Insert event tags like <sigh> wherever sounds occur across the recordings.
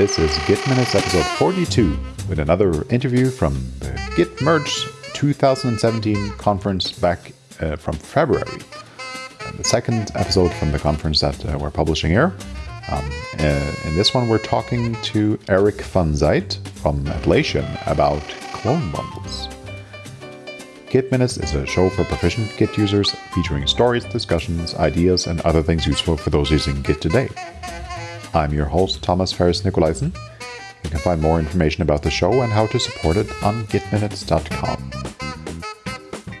This is Git Minutes episode 42 with another interview from the Git Merge 2017 conference back uh, from February. The second episode from the conference that uh, we're publishing here. Um, uh, in this one, we're talking to Eric Zijst from Atlassian about clone bundles. Git Minutes is a show for proficient Git users featuring stories, discussions, ideas, and other things useful for those using Git today. I'm your host, Thomas Ferris Nikolaisen. You can find more information about the show and how to support it on gitminutes.com.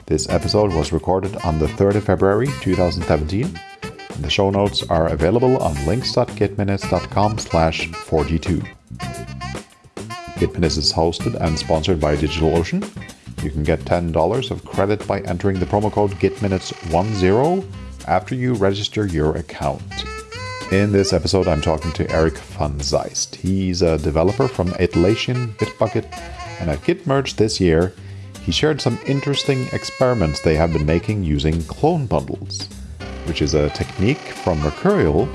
This episode was recorded on the 3rd of February 2017, and the show notes are available on links.gitminutes.com slash 42. Gitminutes is hosted and sponsored by DigitalOcean. You can get $10 of credit by entering the promo code GitMinutes10 after you register your account. In this episode, I'm talking to Eric van Zijst. He's a developer from Atlassian Bitbucket, and at Git Merge this year, he shared some interesting experiments they have been making using clone bundles, which is a technique from Mercurial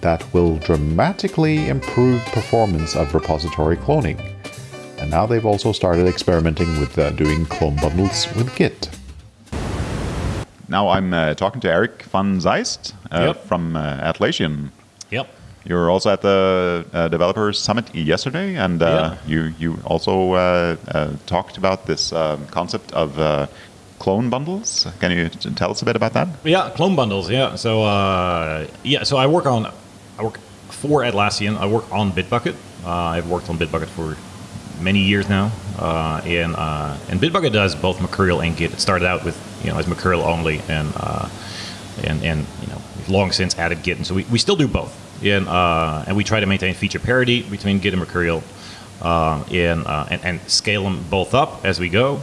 that will dramatically improve performance of repository cloning. And now they've also started experimenting with uh, doing clone bundles with Git. Now I'm uh, talking to Eric van Zijst uh, Yep. from uh, Atlassian. You were also at the uh, Developers Summit yesterday, and uh, Yeah. you you also uh, uh, talked about this um, concept of uh, clone bundles. Can you t- tell us a bit about that? Yeah, clone bundles. Yeah. So uh, yeah, so I work on I work for Atlassian. I work on Bitbucket. Uh, I've worked on Bitbucket for many years now, uh, and uh, and Bitbucket does both Mercurial and Git. It started out with you know as Mercurial only, and uh, and and you know long since added Git, and so we, we still do both. And uh, and we try to maintain feature parity between Git and Mercurial, uh, and, uh, and and scale them both up as we go.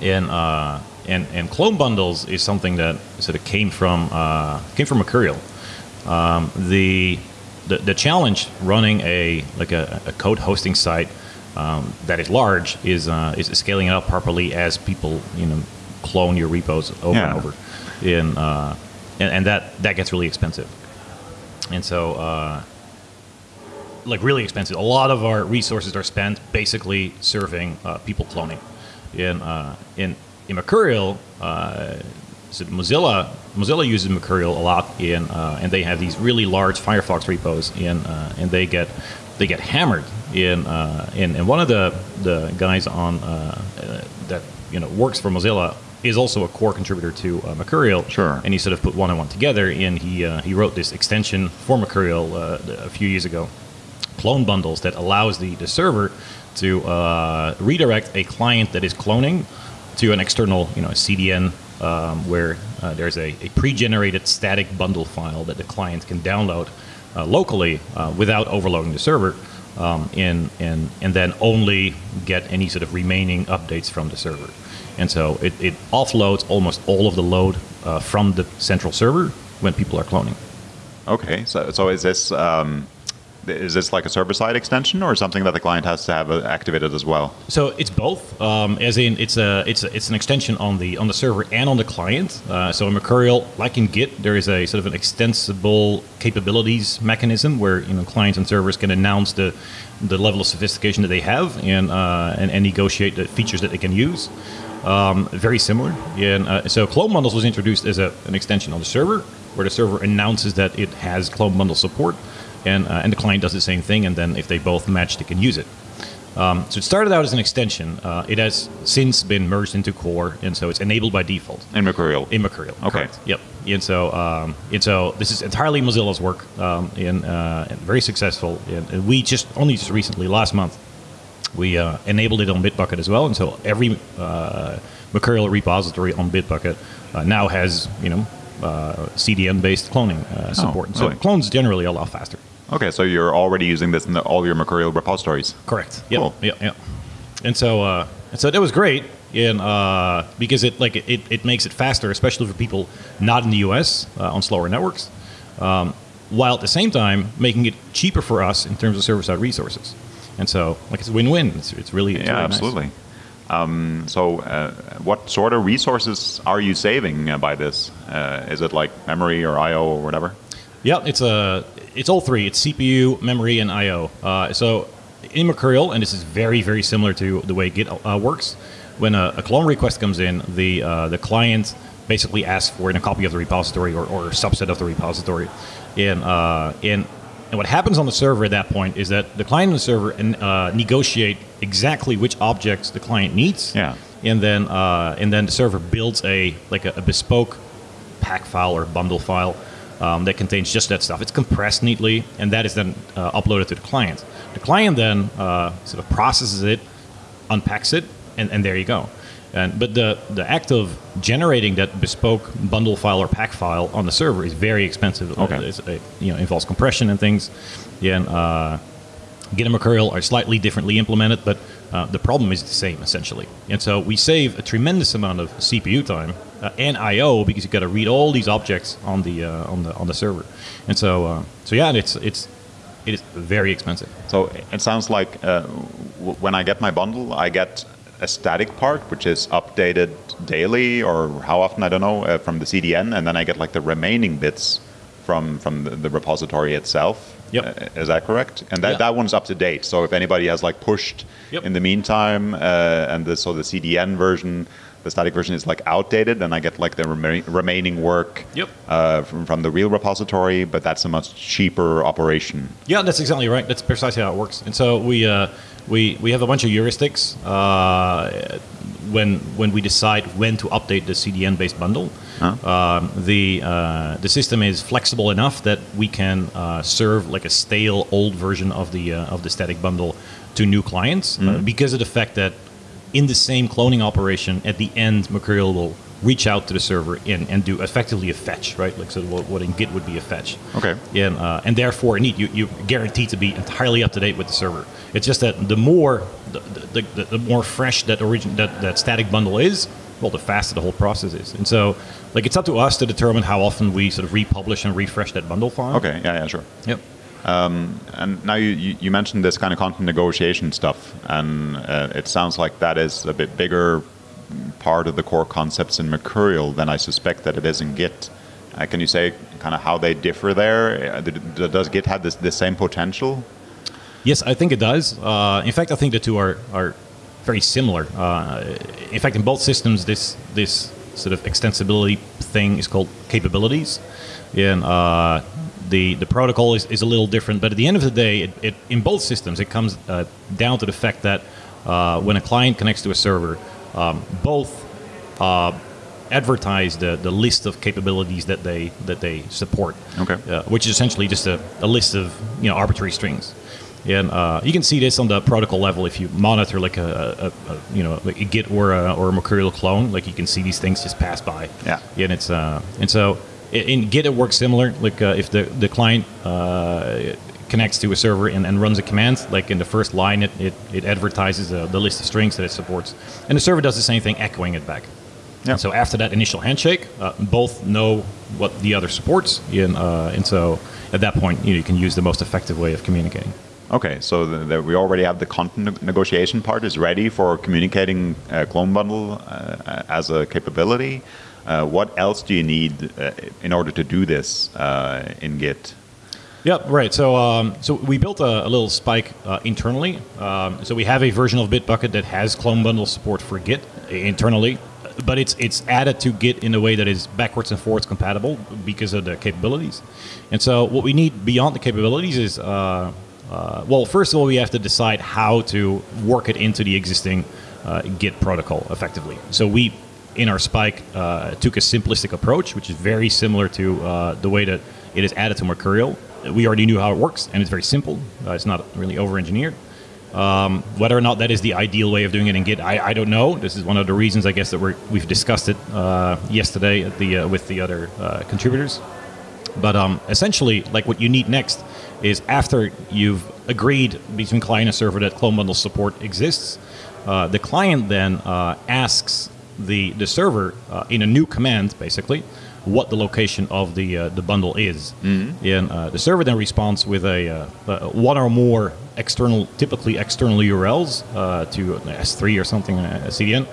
and uh, and and clone bundles is something that sort of came from uh, came from Mercurial. Um, the, the the challenge running a like a, a code hosting site um, that is large is uh, is scaling it up properly as people you know clone your repos over Yeah. and over, in uh, and, and that that gets really expensive, and so. Uh, like really expensive. A lot of our resources are spent basically serving uh, people cloning. In uh, in in Mercurial, uh, so Mozilla Mozilla uses Mercurial a lot in, uh, and they have these really large Firefox repos in, uh, and they get they get hammered in uh, in and one of the the guys on that you know works for Mozilla is also a core contributor to uh, Mercurial. Sure. And he sort of put one and one together, and he uh, he wrote this extension for Mercurial uh, a few years ago clone bundles that allows the, the server to uh, redirect a client that is cloning to an external you know CDN um, where uh, there's a, a pre-generated static bundle file that the client can download uh, locally uh, without overloading the server um, and, and, and then only get any sort of remaining updates from the server. And so it, it offloads almost all of the load uh, from the central server when people are cloning. Okay, so so is this um, is this like a server side extension or something that the client has to have uh, activated as well? So it's both. Um, as in, it's a it's a, it's an extension on the on the server and on the client. Uh, so in Mercurial, like in Git, there is a sort of an extensible capabilities mechanism where you know clients and servers can announce the the level of sophistication that they have and uh, and, and negotiate the features that they can use. Um, very similar. And uh, so clone bundles was introduced as a, an extension on the server, where the server announces that it has clone bundle support, and uh, and the client does the same thing. And then if they both match, they can use it. Um, so it started out as an extension. Uh, it has since been merged into core, and so it's enabled by default In Mercurial. in Mercurial. Okay. correct. Yep. And so, um, and so this is entirely Mozilla's work, um, and, uh, and very successful. And, and we just only just recently, last month, we uh, enabled it on Bitbucket as well. And so every uh, Mercurial repository on Bitbucket uh, now has you know uh, CDN-based cloning uh, support. so Oh, really? clones generally a lot faster. Okay, so you're already using this in the, all your Mercurial repositories. Correct. Yep. Cool. Yep. Yep. And so, uh, and so that was great, and uh, because it like it, it makes it faster, especially for people not in the U.S. Uh, on slower networks, um, while at the same time making it cheaper for us in terms of server-side resources. And so, like it's a win-win. It's, it's really it's Yeah, really nice. absolutely. Um, so, uh, what sort of resources are you saving uh, by this? Uh, is it like memory or I/O or whatever? Yeah, it's a it's all three. It's CPU, memory, and I/O. Uh, so in Mercurial, and this is very very similar to the way Git uh, works. When a, a, clone request comes in, the uh, the client basically asks for a copy of the repository or, or a subset of the repository, and uh, and and what happens on the server at that point is that the client and the server uh, negotiate exactly which objects the client needs. Yeah. And then uh, and then the server builds a like a, a bespoke pack file or bundle file um, that contains just that stuff. It's compressed neatly, and that is then uh, uploaded to the client. The client then uh, sort of processes it, unpacks it, and, and there you go. And, but the, the act of generating that bespoke bundle file or pack file on the server is very expensive. Okay. It's, it you know, involves compression and things. Yeah, and uh, Git and Mercurial are slightly differently implemented, but uh, the problem is the same essentially. And so we save a tremendous amount of CPU time uh, and I/O because you've got to read all these objects on the uh, on the on the server. And so uh, so yeah, it's it's it is very expensive. So it sounds like uh, when I get my bundle, I get a static part, which is updated daily or how often I don't know uh, from the CDN, and then I get like the remaining bits from from the, the repository itself. Yep. Uh, is that correct? And that, Yeah. that one's up to date. So if anybody has like pushed Yep. in the meantime, uh, and the, so the CDN version, the static version is like outdated, and I get like the rema- remaining work Yep. uh, from, from the real repository, but that's a much cheaper operation. Yeah, that's exactly right. That's precisely how it works. And so we uh, we we have a bunch of heuristics uh, when when we decide when to update the CDN-based bundle. Um, the uh, the system is flexible enough that we can uh, serve like a stale old version of the uh, of the static bundle to new clients uh, because of the fact that in the same cloning operation, at the end, Mercurial will reach out to the server and, and do effectively a fetch, right? Like so, what, what in Git would be a fetch. Okay. And uh, and therefore, indeed, you you guaranteed to be entirely up to date with the server. It's just that the more the, the, the, the more fresh that origin that, that static bundle is, well, the faster the whole process is. And so, like, it's up to us to determine how often we sort of republish and refresh that bundle file. Okay, yeah, yeah, sure. Yep. And now you, you, mentioned this kind of content negotiation stuff, and uh, it sounds like that is a bit bigger part of the core concepts in Mercurial than I suspect that it is in Git. Uh, can you say kind of how they differ there? Uh, Does Git have this, the same potential? Yes, I think it does. Uh, in fact, I think the two are, are very similar. Uh, in fact, in both systems, this this sort of extensibility thing is called capabilities, uh, the the protocol is, is a little different. But at the end of the day, it, it in both systems, it comes uh, down to the fact that uh, when a client connects to a server, um, both uh, advertise the, the list of capabilities that they that they support. Okay. Uh, which is essentially just a, a list of you know arbitrary strings. And uh, you can see this on the protocol level if you monitor like a, a, a you know like a Git or a, or a Mercurial clone. Like you can see these things just pass by. Yeah. And it's uh, and so in Git it works similar. Like uh, if the the client uh, connects to a server and, and runs a command, like in the first line, it it, it advertises uh, the list of strings that it supports, and the server does the same thing, echoing it back. Yeah. And so after that initial handshake, uh, both know what the other supports, and, uh, and so at that point, you, know, you can use the most effective way of communicating. Okay, so the, the, we already have the content negotiation part is ready for communicating uh, clone bundle uh, as a capability. Uh, what else do you need uh, in order to do this uh, in Git? Yep, right. So, um, so we built a, a little spike uh, internally. Um, so we have a version of Bitbucket that has clone bundle support for Git internally, but it's it's added to Git in a way that is backwards and forwards compatible because of the capabilities. And so, what we need beyond the capabilities is, uh, uh, well, first of all, we have to decide how to work it into the existing Git protocol effectively. So we in our spike uh, took a simplistic approach, which is very similar to uh, the way that it is added to Mercurial. We already knew how it works, and it's very simple. Uh, it's not really over-engineered. Um, whether or not that is the ideal way of doing it in Git, I, I don't know. This is one of the reasons, I guess, that we're, we've discussed it uh, yesterday at the, uh, with the other uh, contributors. But um, essentially, like what you need next is after you've agreed between client and server that clone bundle support exists, uh, the client then uh, asks the the server uh, in a new command, basically, what the location of the uh, the bundle is, and uh, the server then responds with a uh, uh, one or more external, typically external URLs uh, to S3 or something, a CDN,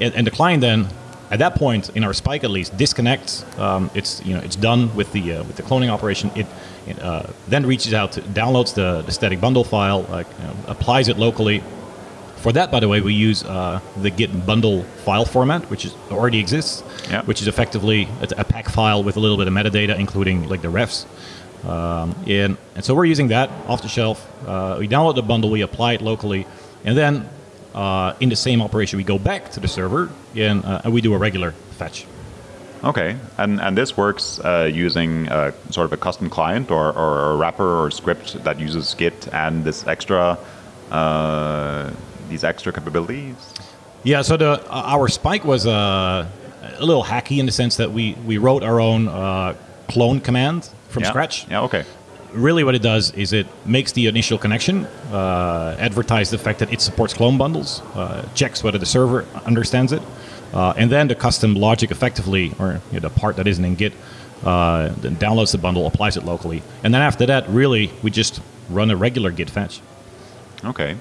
and, and the client then at that point, in our spike at least, disconnects. Um, it's you know it's done with the uh, with the cloning operation. It, it uh, then reaches out, to, downloads the, the static bundle file, like you know, applies it locally. For that, by the way, we use uh, the Git bundle file format, which is, already exists, Yeah. which is effectively a, a pack file with a little bit of metadata, including like the refs. Um, and, and so we're using that off the shelf. Uh, we download the bundle, we apply it locally, and then uh, in the same operation, we go back to the server and, uh, and we do a regular fetch. Okay, and and this works uh, using uh, sort of a custom client or, or a wrapper or script that uses Git and this extra uh, these extra capabilities. Yeah, so the uh, our spike was uh, a little hacky in the sense that we, we wrote our own uh, clone command from yeah. scratch. Yeah. Okay. Really, what it does is it makes the initial connection, uh, advertise the fact that it supports clone bundles, uh, checks whether the server understands it, uh, and then the custom logic effectively, or you know, the part that isn't in Git, uh, then downloads the bundle, applies it locally, and then after that, really, we just run a regular Git fetch. Okay.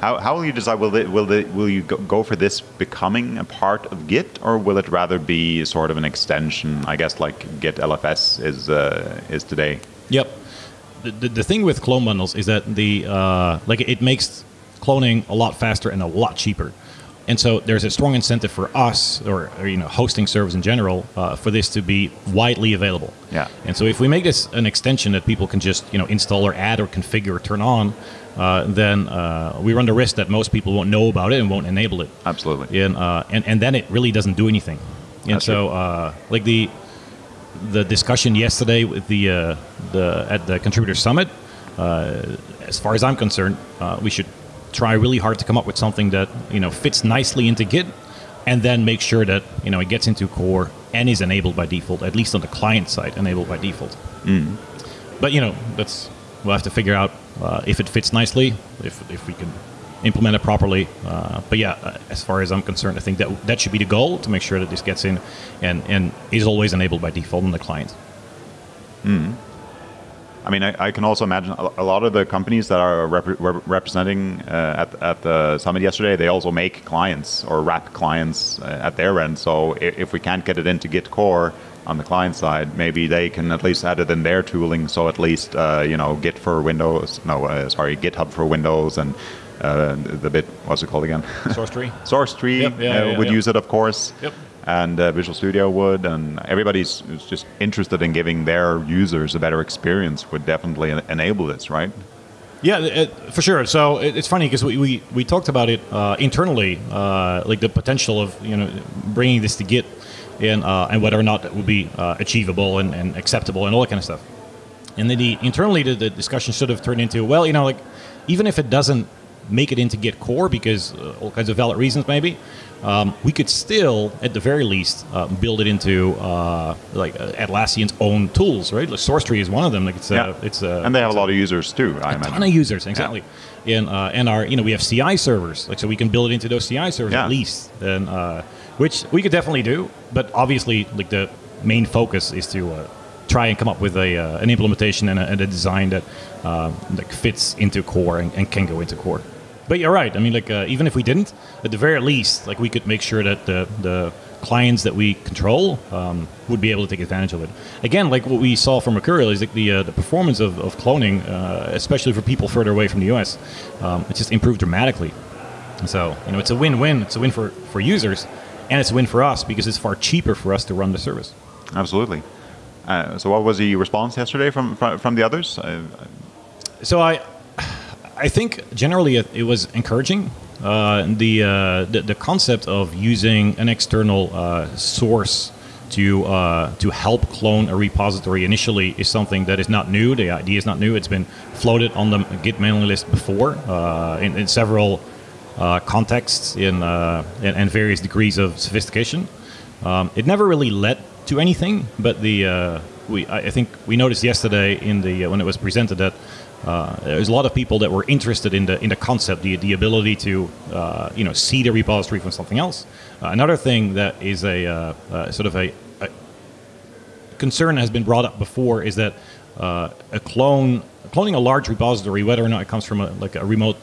How, how will you decide? Will it, will it, will you go, for this becoming a part of Git, or will it rather be sort of an extension? I guess like Git LFS is uh, is today. Yep. The, the, the thing with clone bundles is that the uh, like it makes cloning a lot faster and a lot cheaper, and so there's a strong incentive for us or, or you know hosting servers in general uh, for this to be widely available. Yeah. And so if we make this an extension that people can just you know install or add or configure or turn on, uh, then uh, we run the risk that most people won't know about it and won't enable it Absolutely. and uh, and and then it really doesn't do anything. And That's so, uh, like the the discussion yesterday with the uh, the at the contributor summit, uh, as far as I'm concerned, uh, we should try really hard to come up with something that you know fits nicely into Git, and then make sure that you know it gets into core and is enabled by default, at least on the client side, enabled by default. But you know, that's we'll have to figure out uh, if it fits nicely, if if we can implement it properly. Uh, but yeah, uh, as far as I'm concerned, I think that that should be the goal to make sure that this gets in and and is always enabled by default on the client. I mean, I, I can also imagine a lot of the companies that are rep- representing uh, at, at the summit yesterday, they also make clients or wrap clients uh, at their end. So if, we can't get it into Git core on the client side, maybe they can at least add it in their tooling. So at least, uh, you know, Git for Windows, no, uh, sorry, GitHub for Windows and uh, the bit, what's it called again? SourceTree. <laughs> SourceTree Yep, yeah, uh, yeah, would yeah. use it, of course. Yep. And uh, Visual Studio would, and everybody's just interested in giving their users a better experience would definitely en- enable this, right? Yeah, it, for sure. So it, it's funny because we, we, we talked about it uh, internally, uh, like the potential of you know bringing this to Git, and uh, and whether or not it would be uh, achievable and, and acceptable and all that kind of stuff. And then the internally the, the discussion sort of turned into well, you know, like even if it doesn't make it into Git core because uh, all kinds of valid reasons maybe, um, we could still at the very least uh, build it into uh, like uh, Atlassian's own tools, right? Like SourceTree is one of them. Like it's Yeah. uh, it's uh, and they have a lot of users too, I a imagine. ton of users exactly and uh, and our you know we have ci servers like so we can build it into those ci servers Yeah. at least and uh, which we could definitely do but obviously like the main focus is to uh, try and come up with a uh, an implementation and a, and a design that uh, like fits into core and, and can go into core but you're right i mean like uh, even if we didn't at the very least like we could make sure that the the clients that we control um, would be able to take advantage of it. Again, like what we saw from Mercurial is like the uh, the performance of, of cloning, uh, especially for people further away from the US, um, it just improved dramatically. So you know, it's a win-win. It's a win for for users, and it's a win for us because it's far cheaper for us to run the service. Absolutely. Uh, so, what was the response yesterday from from, from the others? Uh, So I, I think generally it, it was encouraging. Uh, the, uh, the the concept of using an external uh, source to uh, to help clone a repository initially is something that is not new. The idea is not new. It's been floated on the Git mailing list before uh, in, in several uh, contexts in and, various degrees of sophistication. Um, it never really led to anything, but the we I I think we noticed yesterday in the when it was presented that uh, there's a lot of people that were interested in the in the concept, the the ability to uh, you know see the repository from something else. Uh, another thing that is a uh, uh, sort of a, a concern has been brought up before is that uh, a clone cloning a large repository, whether or not it comes from a, like a remote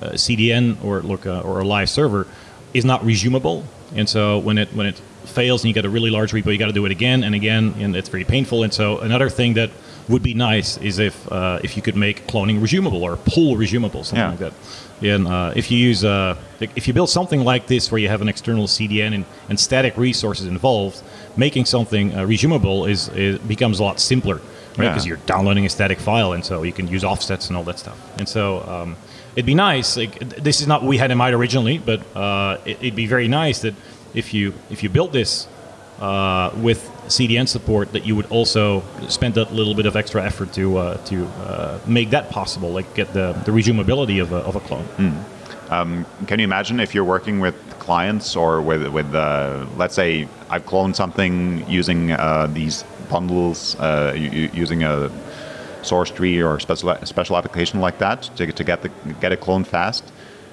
CDN or look or a live server, is not resumable. and so when it when it fails and you get a really large repo, you got to do it again and again, and it's very painful. And so another thing that would be nice is if uh, if you could make cloning resumable or pull resumable, something Yeah. like that. And uh, if you use uh, if you build something like this where you have an external CDN and, and static resources involved, making something uh, resumable is, is becomes a lot simpler, right? Yeah. Because you're downloading a static file, and so you can use offsets and all that stuff. And so um, it'd be nice. Like, this is not what we had in mind originally, but uh, it, it'd be very nice that if you if you built this uh, with CDN support, that you would also spend a little bit of extra effort to uh, to uh, make that possible, like get the, the resumability of a, of a clone. Can you imagine if you're working with clients or with with uh, let's say I've cloned something using uh, these bundles uh, using a SourceTree or special special application like that to, to get the get it cloned fast,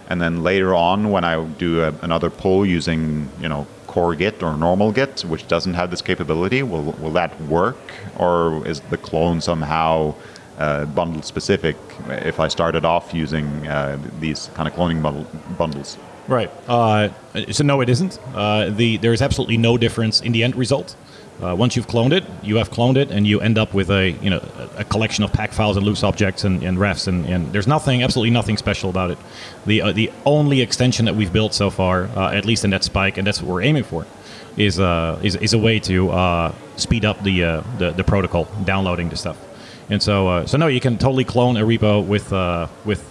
and then later on when I do a, another pull using you know core Git or normal Git, which doesn't have this capability, will will that work or is the clone somehow uh, bundle specific if I started off using uh, these kind of cloning bundle, bundles. Right. Uh, so no, it isn't. Uh, the there is absolutely no difference in the end result. Uh, once you've cloned it, you have cloned it, and you end up with a you know a, collection of pack files and loose objects and, and refs, and, and there's nothing, absolutely nothing special about it. The uh, the only extension that we've built so far, uh, at least in that spike, and that's what we're aiming for, is uh, is, is a way to uh, speed up the, uh, the the protocol downloading the stuff. And so, uh, so no, you can totally clone a repo with with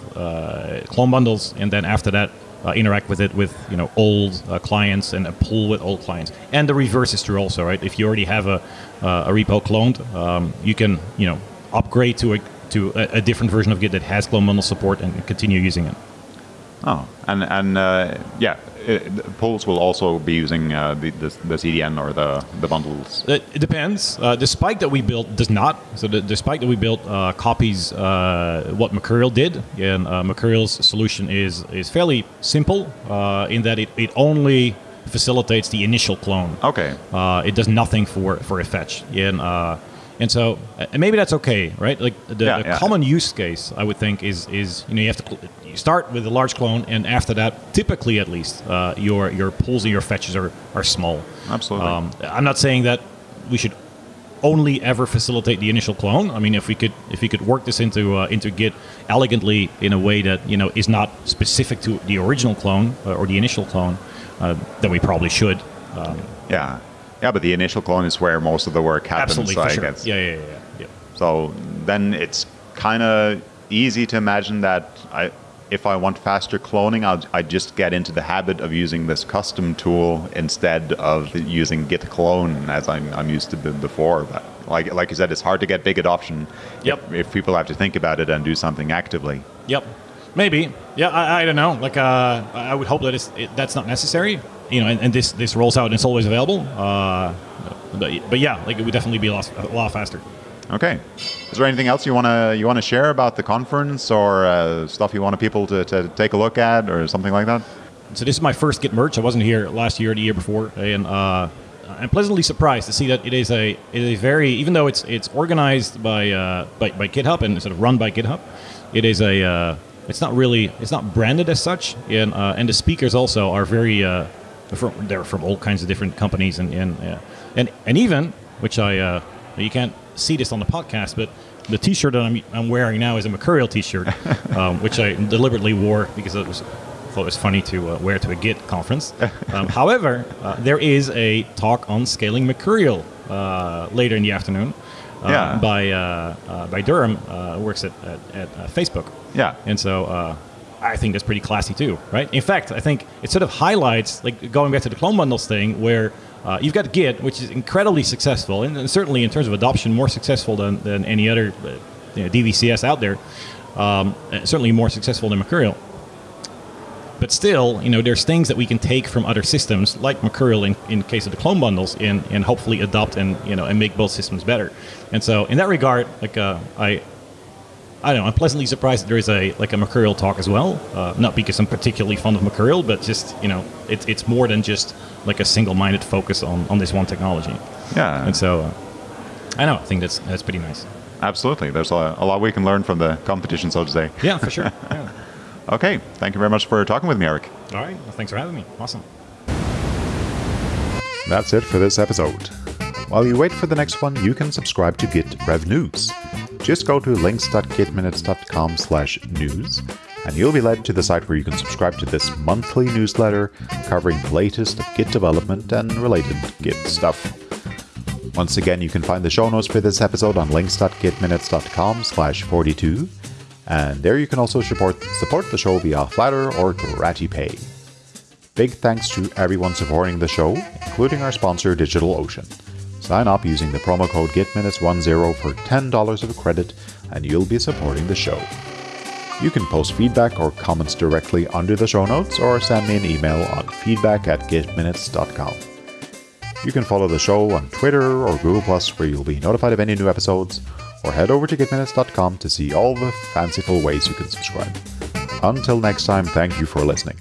clone bundles, and then after that, uh, interact with it with you know old uh, clients and a pull with old clients. And the reverse is true also, right? If you already have a uh, a repo cloned, um, you can you know upgrade to a to a, a different version of Git that has clone bundle support and continue using it. Oh, and and uh, yeah, it, pulls will also be using uh, the, the the CDN or the the bundles. It, it depends. Uh, the spike that we built does not. So the, the spike that we built uh, copies uh, what Mercurial did, and uh, Mercurial's solution is is fairly simple uh, in that it, it only facilitates the initial clone. Okay. Uh, it does nothing for for a fetch, and uh, and so and maybe that's okay, right? Like the, Yeah, the yeah. common use case, I would think, is is you know you have to cl- you start with a large clone, and after that, typically at least, uh, your your pulls and your fetches are are small. Absolutely. Um, I'm not saying that we should only ever facilitate the initial clone. I mean, if we could if we could work this into uh, into Git elegantly in a way that you know is not specific to the original clone uh, or the initial clone, uh, then we probably should. Um, Yeah. Yeah, but the initial clone is where most of the work happens. absolutely, so for I sure. guess. Yeah, yeah, yeah, yeah. So then it's kind of easy to imagine that I, if I want faster cloning, I'll, I just get into the habit of using this custom tool instead of using git clone as I'm, I'm used to before. But like, like you said, it's hard to get big adoption Yep. if, if people have to think about it and do something actively. Yep. Maybe. Yeah, I, I don't know. Like, uh, I would hope that it's, it, that's not necessary. You know, and, and this this rolls out and it's always available. Uh, but, but yeah, like it would definitely be a lot, a lot faster. Okay. Is there anything else you want to you want to share about the conference or uh, stuff you want people to, to take a look at or something like that? So this is my first Git Merge. I wasn't here last year or the year before, and uh, I'm pleasantly surprised to see that it is a it is a very even though it's it's organized by uh, by, by GitHub and sort of run by GitHub, it is a uh, it's not really it's not branded as such, and uh, and the speakers also are very uh, from they're from all kinds of different companies and and uh, and, and even which I uh, you can't see this on the podcast, but the T-shirt that I'm, I'm wearing now is a Mercurial T-shirt, <laughs> um, which I deliberately wore because it was thought it was funny to uh, wear to a Git conference. <laughs> Um, however, uh, there is a talk on scaling Mercurial uh, later in the afternoon uh, Yeah. by uh, uh, by Durham, uh, who works at at, at uh, Facebook. Yeah. And so uh, I think that's pretty classy too, right? In fact, I think it sort of highlights, like going back to the clone bundles thing, where uh, you've got Git, which is incredibly successful, and, and certainly in terms of adoption, more successful than, than any other uh, you know, DVCS out there. Um, certainly more successful than Mercurial. But still, you know, there's things that we can take from other systems, like Mercurial in, in case of the clone bundles, and, and hopefully adopt and you know and make both systems better. And so, in that regard, like uh, I, I don't know, I'm pleasantly surprised that there is a like a Mercurial talk as well. Uh, not because I'm particularly fond of Mercurial, but just you know, it's it's more than just like a single-minded focus on, on this one technology. Yeah. And so, uh, I know, I think that's that's pretty nice. Absolutely. There's a, a lot we can learn from the competition, so to say. Yeah, for sure. <laughs> Yeah. Okay. Thank you very much for talking with me, Eric. All right. Well, thanks for having me. Awesome. That's it for this episode. While you wait for the next one, you can subscribe to Git Rev News. Just go to links.gitminutes.com slash news, and you'll be led to the site where you can subscribe to this monthly newsletter covering the latest of Git development and related Git stuff. Once again, you can find the show notes for this episode on links.gitminutes.com slash 42, and there you can also support, support the show via Flattr or GratiPay. Big thanks to everyone supporting the show, including our sponsor DigitalOcean. Sign up using the promo code GitMinutes10 for $10 of credit, and you'll be supporting the show. You can post feedback or comments directly under the show notes or send me an email on feedback at gitminutes.com. You can follow the show on Twitter or Google Plus where you'll be notified of any new episodes, or head over to gitminutes.com to see all the fanciful ways you can subscribe. Until next time, thank you for listening.